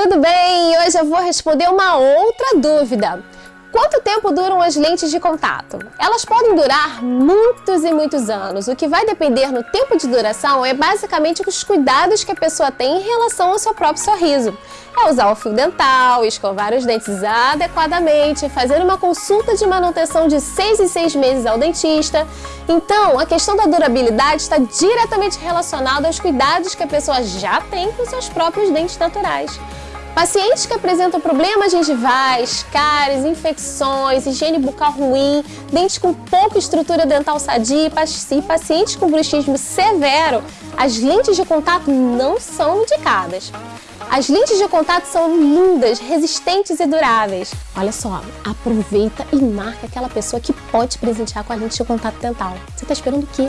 Tudo bem? Hoje eu vou responder uma outra dúvida. Quanto tempo duram as lentes de contato? Elas podem durar muitos e muitos anos. O que vai depender no tempo de duração é basicamente os cuidados que a pessoa tem em relação ao seu próprio sorriso. É usar o fio dental, escovar os dentes adequadamente, fazer uma consulta de manutenção de 6 em 6 meses ao dentista. Então, a questão da durabilidade está diretamente relacionada aos cuidados que a pessoa já tem com seus próprios dentes naturais. Pacientes que apresentam problemas gengivais, cáries, infecções, higiene bucal ruim, dentes com pouca estrutura dental sadia e pacientes com bruxismo severo, as lentes de contato não são indicadas. As lentes de contato são lindas, resistentes e duráveis. Olha só, aproveita e marca aquela pessoa que pode te presentear com a lente de contato dental. Você está esperando o quê?